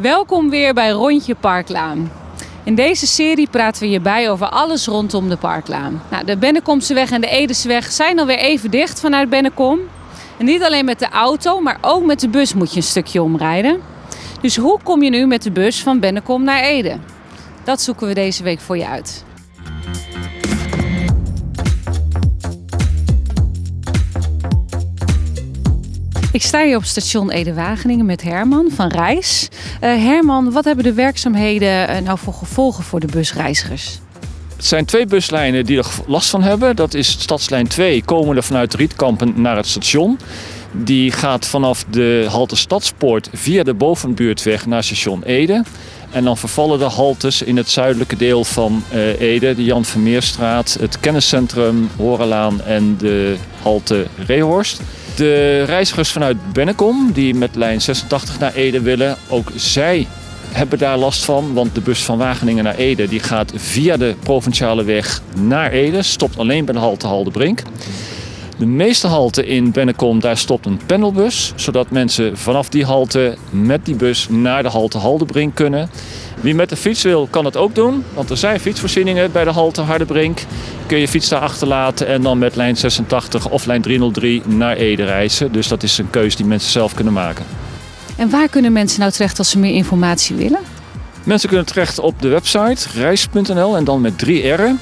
Welkom weer bij Rondje Parklaan. In deze serie praten we je bij over alles rondom de Parklaan. Nou, de Bennekomseweg en de Edeseweg zijn alweer even dicht vanuit Bennekom. En niet alleen met de auto, maar ook met de bus moet je een stukje omrijden. Dus hoe kom je nu met de bus van Bennekom naar Ede? Dat zoeken we deze week voor je uit. Ik sta hier op station Ede-Wageningen met Herman van Reis. Eh, Herman, wat hebben de werkzaamheden eh, nou voor gevolgen voor de busreizigers? Het zijn twee buslijnen die er last van hebben. Dat is stadslijn 2, komende vanuit Rietkampen naar het station. Die gaat vanaf de halte Stadspoort via de bovenbuurtweg naar station Ede. En dan vervallen de haltes in het zuidelijke deel van uh, Ede, de Jan Vermeerstraat, het kenniscentrum Horelaan en de halte Reehorst. De reizigers vanuit Bennekom die met lijn 86 naar Ede willen, ook zij hebben daar last van. Want de bus van Wageningen naar Ede die gaat via de provinciale weg naar Ede. Stopt alleen bij de halte Haldebrink. De meeste halten in Bennekom, daar stopt een pendelbus. Zodat mensen vanaf die halte met die bus naar de halte Haldebrink kunnen. Wie met de fiets wil, kan het ook doen. Want er zijn fietsvoorzieningen bij de halte Hardebrink. Kun je fiets daar achterlaten en dan met lijn 86 of lijn 303 naar Ede reizen. Dus dat is een keuze die mensen zelf kunnen maken. En waar kunnen mensen nou terecht als ze meer informatie willen? Mensen kunnen terecht op de website reis.nl en dan met drie R'en.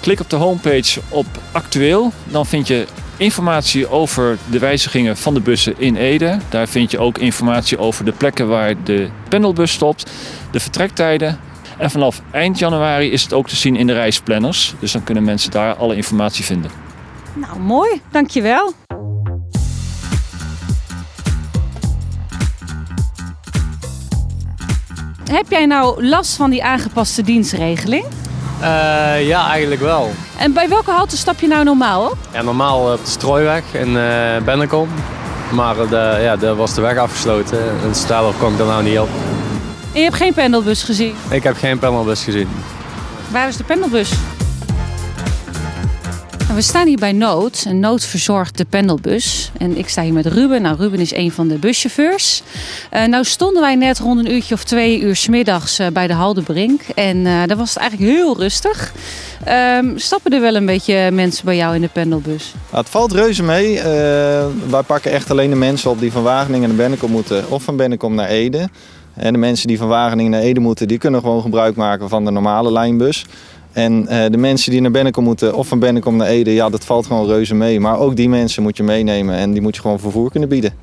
Klik op de homepage op actueel. Dan vind je informatie over de wijzigingen van de bussen in Ede. Daar vind je ook informatie over de plekken waar de pendelbus stopt, de vertrektijden. En vanaf eind januari is het ook te zien in de reisplanners. Dus dan kunnen mensen daar alle informatie vinden. Nou, mooi. Dankjewel. Heb jij nou last van die aangepaste dienstregeling? Uh, ja, eigenlijk wel. En bij welke halte stap je nou normaal op? Ja, normaal op de Strooiweg in uh, Bennekom. Maar de, ja, daar was de weg afgesloten en daardoor kon ik er nou niet op. En je hebt geen pendelbus gezien? Ik heb geen pendelbus gezien. Waar is de pendelbus? We staan hier bij Nood. En Nood verzorgt de pendelbus. En ik sta hier met Ruben. Nou, Ruben is een van de buschauffeurs. Uh, nou stonden wij net rond een uurtje of twee uur s middags uh, bij de Haldebrink. En uh, daar was het eigenlijk heel rustig. Um, stappen er wel een beetje mensen bij jou in de pendelbus? Nou, het valt reuze mee. wij pakken echt alleen de mensen op die van Wageningen naar Bennekom moeten. Of van Bennekom naar Ede. En de mensen die van Wageningen naar Ede moeten, die kunnen gewoon gebruik maken van de normale lijnbus. En uh, de mensen die naar Bennekom moeten of van Bennekom naar Ede, ja, dat valt gewoon reuze mee. Maar ook die mensen moet je meenemen en die moet je gewoon vervoer kunnen bieden.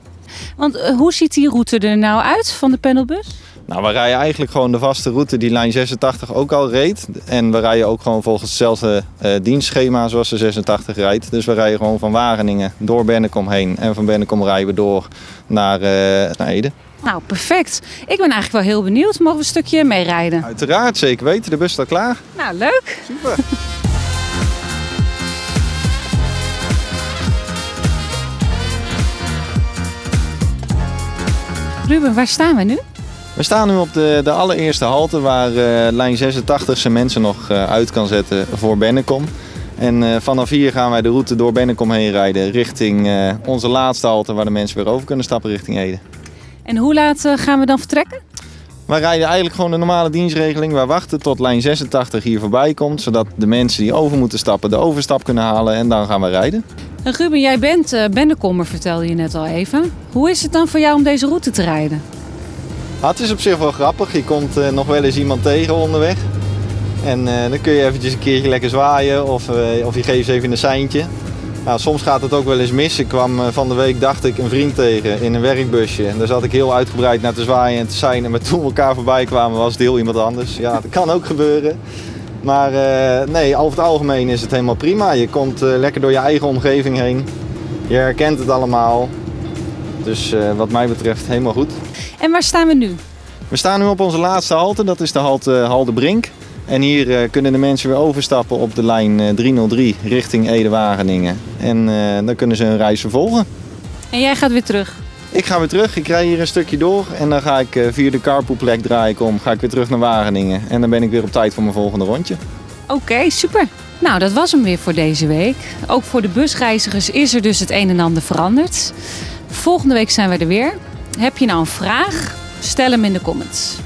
Want uh, hoe ziet die route er nou uit van de pendelbus? Nou, we rijden eigenlijk gewoon de vaste route die lijn 86 ook al reed. En we rijden ook gewoon volgens hetzelfde uh, dienstschema zoals de 86 rijdt. Dus we rijden gewoon van Wageningen door Bennekom heen. En van Bennekom rijden we door naar, naar Ede. Nou, perfect. Ik ben eigenlijk wel heel benieuwd. Mogen we een stukje meerijden? Uiteraard, zeker weten. De bus staat klaar. Nou, leuk. Super. Ruben, waar staan we nu? We staan nu op de, de allereerste halte waar uh, lijn 86 zijn mensen nog uh, uit kan zetten voor Bennekom. En uh, vanaf hier gaan wij de route door Bennekom heen rijden richting onze laatste halte waar de mensen weer over kunnen stappen richting Ede. En hoe laat gaan we dan vertrekken? Wij rijden eigenlijk gewoon de normale dienstregeling. Wij wachten tot lijn 86 hier voorbij komt, zodat de mensen die over moeten stappen de overstap kunnen halen en dan gaan we rijden. En Ruben, jij bent uh, Bennekommer, vertelde je net al even. Hoe is het dan voor jou om deze route te rijden? Ah, het is op zich wel grappig. Je komt uh, nog wel eens iemand tegen onderweg. En uh, dan kun je eventjes een keertje lekker zwaaien of, of je geeft even een seintje. Nou, soms gaat het ook wel eens mis. Ik kwam van de week, dacht ik, een vriend tegen in een werkbusje. En daar zat ik heel uitgebreid naar te zwaaien en te zijn. Maar toen we elkaar voorbij kwamen was het heel iemand anders. Ja, dat kan ook gebeuren. Maar nee, over het algemeen is het helemaal prima. Je komt lekker door je eigen omgeving heen. Je herkent het allemaal. Dus wat mij betreft helemaal goed. En waar staan we nu? We staan nu op onze laatste halte. Dat is de halte Haldebrink. En hier uh, kunnen de mensen weer overstappen op de lijn uh, 303 richting Ede-Wageningen. En uh, dan kunnen ze hun reis vervolgen. En jij gaat weer terug? Ik ga weer terug. Ik rij hier een stukje door. En dan ga ik via de carpoolplek draai ik om. Ga ik weer terug naar Wageningen. En dan ben ik weer op tijd voor mijn volgende rondje. Oké, okay, super. Nou, dat was hem weer voor deze week. Ook voor de busreizigers is er dus het een en ander veranderd. Volgende week zijn we er weer. Heb je nou een vraag Stel hem in de comments.